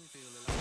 me feel alive.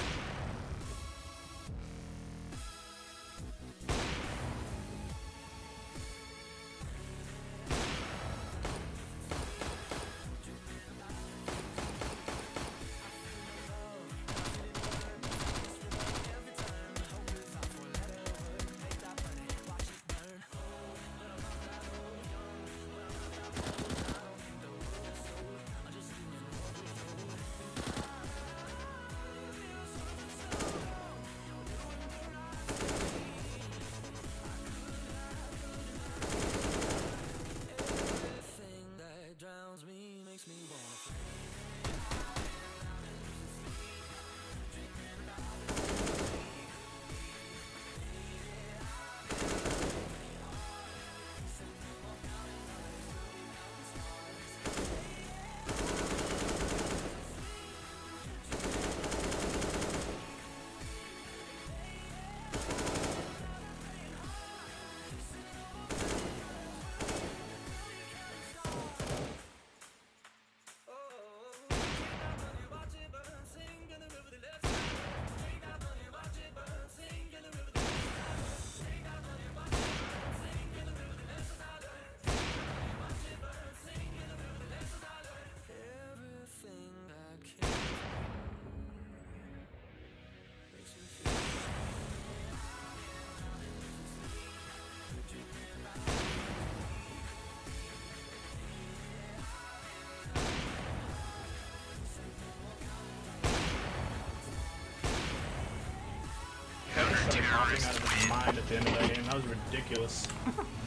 Thing out of his mind at the end of that game. That was ridiculous.